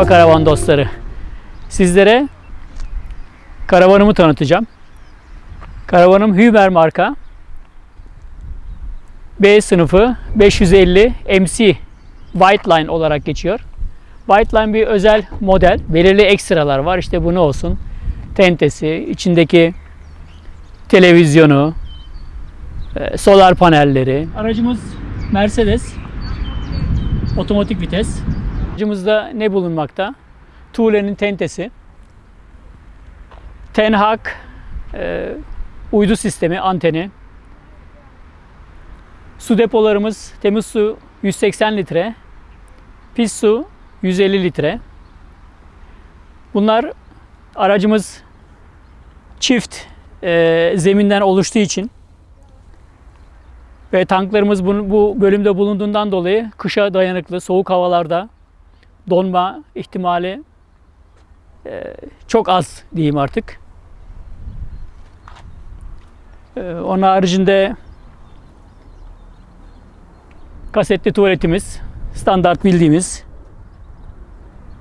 Merhaba karavan dostları. Sizlere karavanımı tanıtacağım. Karavanım Hüber marka. B sınıfı 550 MC White Line olarak geçiyor. White Line bir özel model. Belirli ekstralar var. İşte bu ne olsun? Tentesi, içindeki televizyonu, e, solar panelleri. Aracımız Mercedes. Otomatik vites. Aracımızda ne bulunmakta? Tuğle'nin tentesi. Ten Hag e, uydu sistemi, anteni. Su depolarımız temiz su 180 litre. Pis su 150 litre. Bunlar aracımız çift e, zeminden oluştuğu için ve tanklarımız bu, bu bölümde bulunduğundan dolayı kışa dayanıklı, soğuk havalarda donma ihtimali e, çok az diyeyim artık. E, onun haricinde kasetli tuvaletimiz, standart bildiğimiz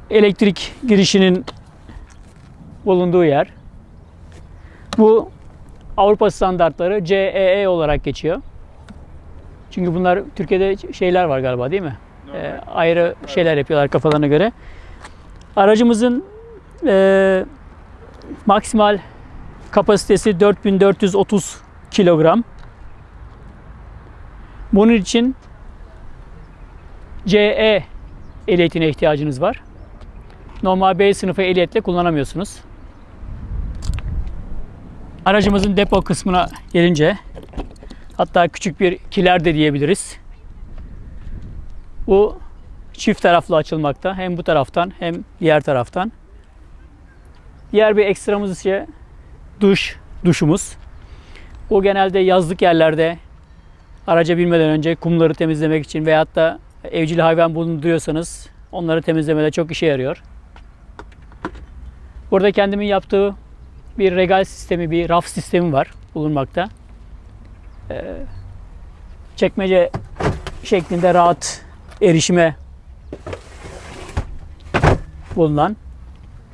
elektrik girişinin bulunduğu yer. Bu Avrupa standartları CEE olarak geçiyor. Çünkü bunlar Türkiye'de şeyler var galiba değil mi? Ee, ayrı şeyler yapıyorlar kafalarına göre. Aracımızın e, maksimal kapasitesi 4430 kilogram. Bunun için CE ehliyetine ihtiyacınız var. Normal B sınıfı ehliyetle kullanamıyorsunuz. Aracımızın depo kısmına gelince hatta küçük bir kiler de diyebiliriz. Bu çift taraflı açılmakta. Hem bu taraftan hem diğer taraftan. Diğer bir ekstramız ise duş, duşumuz. Bu genelde yazlık yerlerde araca binmeden önce kumları temizlemek için veyahut da evcil hayvan bulunduruyorsanız onları temizlemede çok işe yarıyor. Burada kendimin yaptığı bir regal sistemi, bir raf sistemi var bulunmakta. Ee, çekmece şeklinde rahat erişime bulunan.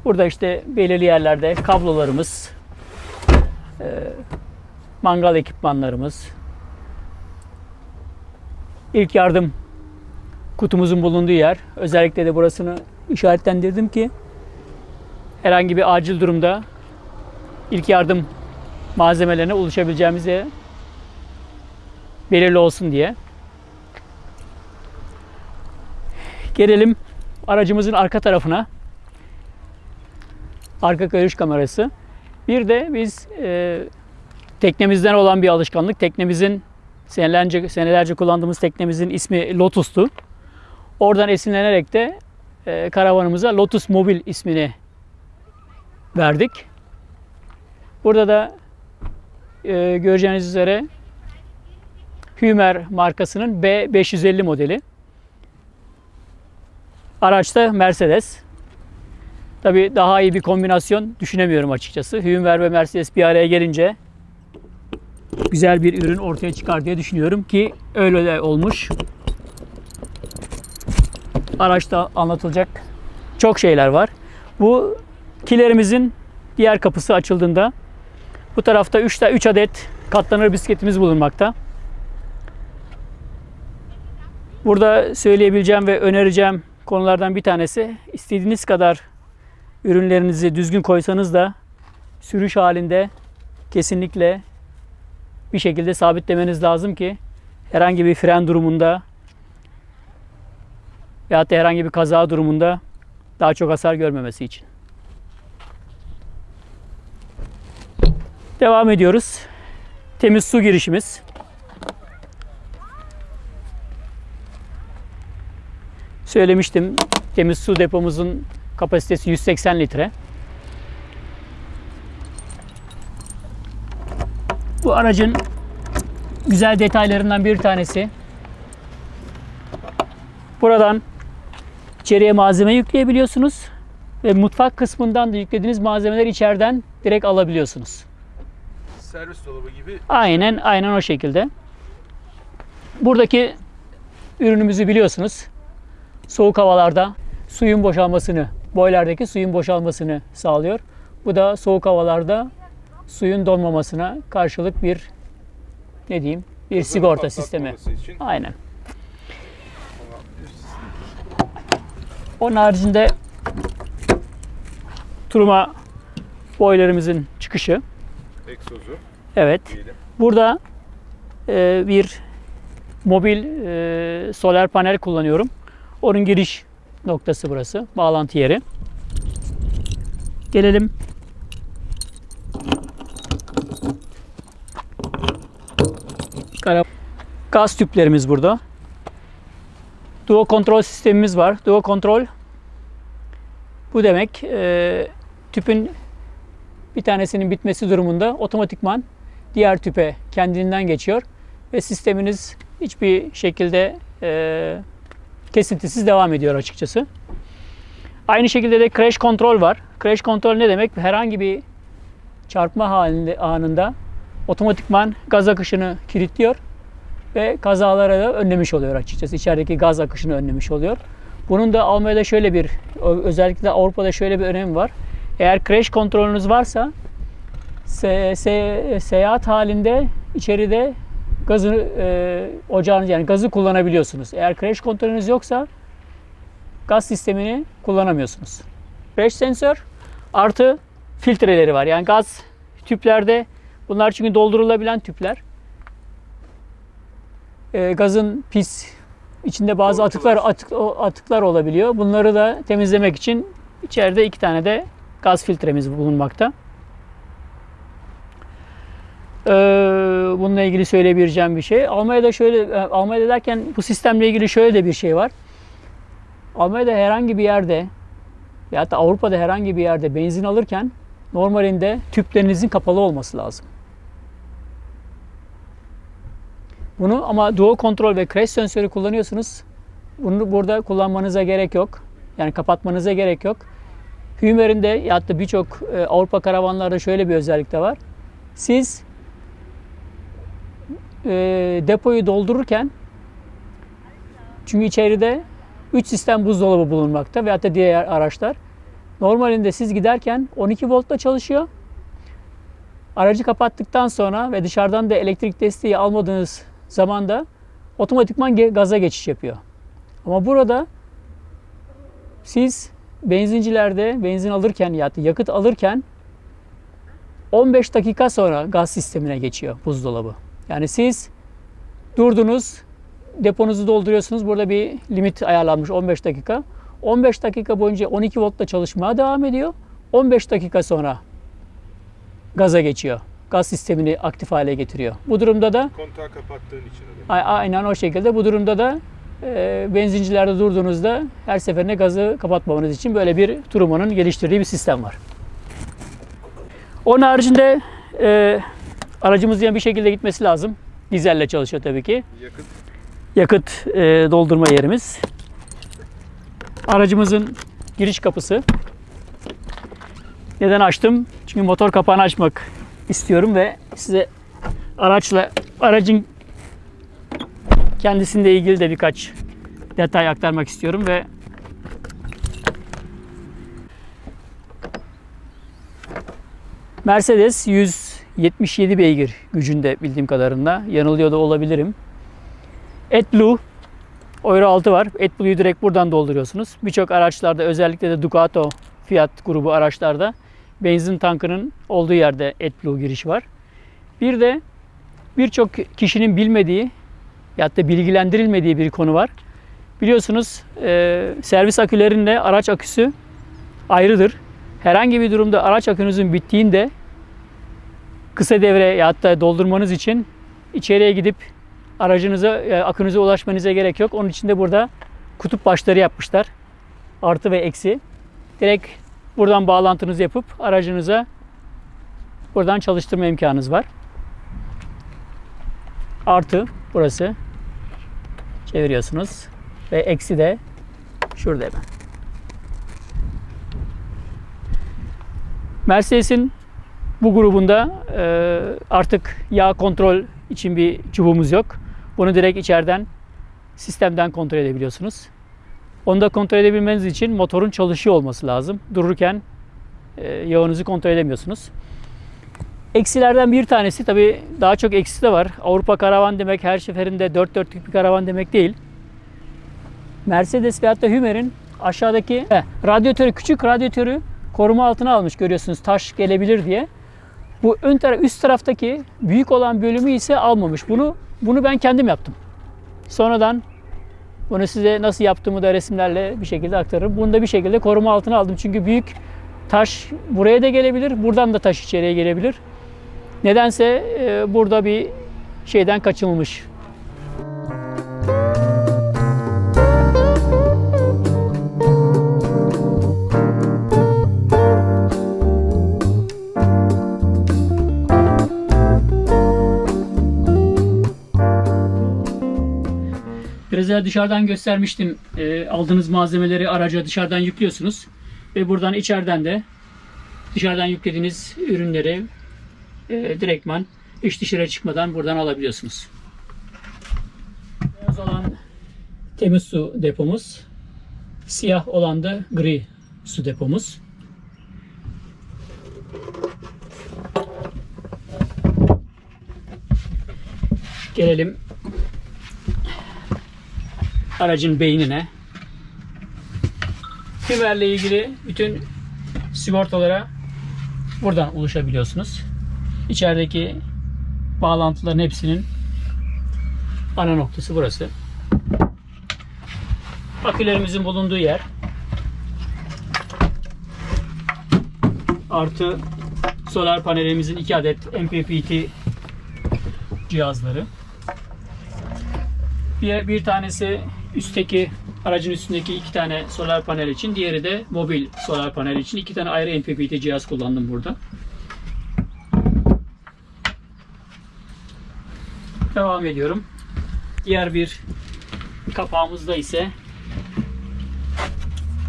Burada işte belirli yerlerde kablolarımız, e, mangal ekipmanlarımız, ilk yardım kutumuzun bulunduğu yer. Özellikle de burasını işaretlendirdim ki herhangi bir acil durumda ilk yardım malzemelerine ulaşabileceğimize belirli olsun diye. Gelelim aracımızın arka tarafına. Arka görüş kamerası. Bir de biz e, teknemizden olan bir alışkanlık. Teknemizin senelerce, senelerce kullandığımız teknemizin ismi Lotus'tu. Oradan esinlenerek de e, karavanımıza Lotus Mobil ismini verdik. Burada da e, göreceğiniz üzere Hümer markasının B550 modeli. Araçta Mercedes. Tabi daha iyi bir kombinasyon düşünemiyorum açıkçası. Hümer ve Mercedes bir araya gelince güzel bir ürün ortaya çıkar diye düşünüyorum ki öyle de olmuş. Araçta anlatılacak çok şeyler var. Bu kilerimizin diğer kapısı açıldığında bu tarafta 3 3 adet katlanır bisikletimiz bulunmakta. Burada söyleyebileceğim ve önereceğim konulardan bir tanesi istediğiniz kadar ürünlerinizi düzgün koysanız da sürüş halinde kesinlikle bir şekilde sabitlemeniz lazım ki herhangi bir fren durumunda ya da herhangi bir kaza durumunda daha çok hasar görmemesi için. Devam ediyoruz. Temiz su girişimiz. Söylemiştim temiz su depomuzun kapasitesi 180 litre. Bu aracın güzel detaylarından bir tanesi. Buradan içeriye malzeme yükleyebiliyorsunuz ve mutfak kısmından da yüklediğiniz malzemeleri içeriden direkt alabiliyorsunuz. Servis dolabı gibi. Aynen aynen o şekilde. Buradaki ürünümüzü biliyorsunuz. Soğuk havalarda suyun boşalmasını, boylerdeki suyun boşalmasını sağlıyor. Bu da soğuk havalarda suyun donmamasına karşılık bir ne diyeyim bir Hızını sigorta sistemi. için Aynen. Onun haricinde turuma boylarımızın çıkışı. egzozu Evet. diyelim. Burada e, bir mobil e, solar panel kullanıyorum. Onun giriş noktası burası. Bağlantı yeri. Gelelim. Gaz tüplerimiz burada. Duo kontrol sistemimiz var. Duo kontrol bu demek e, tüpün bir tanesinin bitmesi durumunda otomatikman diğer tüpe kendinden geçiyor ve sisteminiz hiçbir şekilde e, kesintisiz devam ediyor açıkçası. Aynı şekilde de crash kontrol var. Crash kontrol ne demek? Herhangi bir çarpma halinde anında otomatikman gaz akışını kilitliyor ve kazalara da önlemiş oluyor açıkçası. İçerideki gaz akışını önlemiş oluyor. Bunun da Almanya'da şöyle bir, özellikle Avrupa'da şöyle bir önemi var. Eğer crash kontrolünüz varsa se, se- seyahat halinde içeride gazı e, ocağınız yani gazı kullanabiliyorsunuz. Eğer crash kontrolünüz yoksa gaz sistemini kullanamıyorsunuz. Crash sensör artı filtreleri var. Yani gaz tüplerde bunlar çünkü doldurulabilen tüpler. E, gazın pis içinde bazı atıklar atık, atıklar olabiliyor. Bunları da temizlemek için içeride iki tane de gaz filtremiz bulunmakta. Ee, bununla ilgili söyleyebileceğim bir şey. Almanya'da şöyle, e, Almanya'da derken bu sistemle ilgili şöyle de bir şey var. Almanya'da herhangi bir yerde ya da Avrupa'da herhangi bir yerde benzin alırken normalinde tüplerinizin kapalı olması lazım. Bunu ama dual kontrol ve crash sensörü kullanıyorsunuz. Bunu burada kullanmanıza gerek yok. Yani kapatmanıza gerek yok. Hümer'in de ya da birçok e, Avrupa karavanlarda şöyle bir özellik de var. Siz e, depoyu doldururken çünkü içeride 3 sistem buzdolabı bulunmakta veyahut da diğer araçlar. Normalinde siz giderken 12 voltla çalışıyor. Aracı kapattıktan sonra ve dışarıdan da elektrik desteği almadığınız zaman da otomatikman gaza geçiş yapıyor. Ama burada siz benzincilerde benzin alırken ya da yakıt alırken 15 dakika sonra gaz sistemine geçiyor buzdolabı. Yani siz durdunuz, deponuzu dolduruyorsunuz. Burada bir limit ayarlanmış 15 dakika. 15 dakika boyunca 12 voltla çalışmaya devam ediyor. 15 dakika sonra gaza geçiyor. Gaz sistemini aktif hale getiriyor. Bu durumda da Kontağı kapattığın için öyle. Aynen o şekilde. Bu durumda da e, benzincilerde durduğunuzda her seferinde gazı kapatmamanız için böyle bir Truman'ın geliştirdiği bir sistem var. Onun haricinde e, aracımızın yani bir şekilde gitmesi lazım. Dizelle çalışıyor tabii ki. Yakıt Yakıt e, doldurma yerimiz. Aracımızın giriş kapısı. Neden açtım? Çünkü motor kapağını açmak istiyorum ve size araçla aracın kendisiyle ilgili de birkaç detay aktarmak istiyorum ve Mercedes 177 beygir gücünde bildiğim kadarıyla. Yanılıyor da olabilirim. AdBlue Euro 6 var. AdBlue'yu direkt buradan dolduruyorsunuz. Birçok araçlarda özellikle de Ducato Fiat grubu araçlarda benzin tankının olduğu yerde AdBlue girişi var. Bir de birçok kişinin bilmediği ya da bilgilendirilmediği bir konu var. Biliyorsunuz e, servis akülerinde araç aküsü ayrıdır. Herhangi bir durumda araç akünüzün bittiğinde kısa devre ya da doldurmanız için içeriye gidip aracınıza, e, akünüze ulaşmanıza gerek yok. Onun için de burada kutup başları yapmışlar. Artı ve eksi. Direkt buradan bağlantınızı yapıp aracınıza buradan çalıştırma imkanınız var. Artı burası. Çeviriyorsunuz. Ve eksi de şurada hemen. Mercedes'in bu grubunda e, artık yağ kontrol için bir çubuğumuz yok. Bunu direkt içeriden sistemden kontrol edebiliyorsunuz. Onu da kontrol edebilmeniz için motorun çalışıyor olması lazım. Dururken e, yağınızı kontrol edemiyorsunuz. Eksilerden bir tanesi tabii daha çok eksisi de var. Avrupa karavan demek her seferinde dört dörtlük bir karavan demek değil. Mercedes veyahut da Hümer'in aşağıdaki he, radyatörü, küçük radyatörü koruma altına almış görüyorsunuz taş gelebilir diye. Bu ön taraf, üst taraftaki büyük olan bölümü ise almamış. Bunu bunu ben kendim yaptım. Sonradan bunu size nasıl yaptığımı da resimlerle bir şekilde aktarırım. Bunu da bir şekilde koruma altına aldım. Çünkü büyük taş buraya da gelebilir. Buradan da taş içeriye gelebilir. Nedense e, burada bir şeyden kaçınılmış. Evvel dışarıdan göstermiştim. E, aldığınız malzemeleri araca dışarıdan yüklüyorsunuz. Ve buradan içeriden de dışarıdan yüklediğiniz ürünleri e, direktman iç dışarı çıkmadan buradan alabiliyorsunuz. Beyaz olan temiz su depomuz. Siyah olan da gri su depomuz. Gelelim aracın beynine. Hümer'le ilgili bütün sigortalara buradan ulaşabiliyorsunuz. İçerideki bağlantıların hepsinin ana noktası burası. Akülerimizin bulunduğu yer. Artı solar panelimizin iki adet MPPT cihazları. Bir, bir tanesi üstteki aracın üstündeki iki tane solar panel için, diğeri de mobil solar panel için. iki tane ayrı MPPT cihaz kullandım burada. Devam ediyorum. Diğer bir kapağımızda ise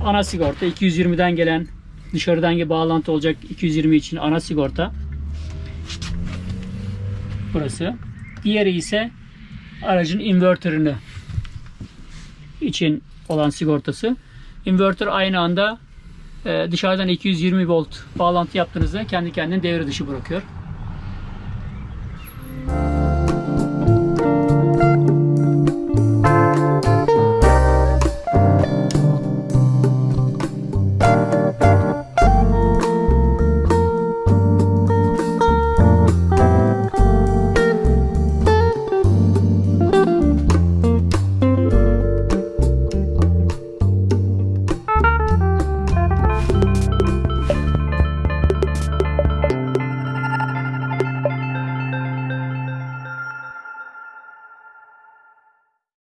ana sigorta 220'den gelen dışarıdan bağlantı olacak 220 için ana sigorta. Burası. Diğeri ise aracın inverterını için olan sigortası. Inverter aynı anda e, dışarıdan 220 volt bağlantı yaptığınızda kendi kendini devre dışı bırakıyor.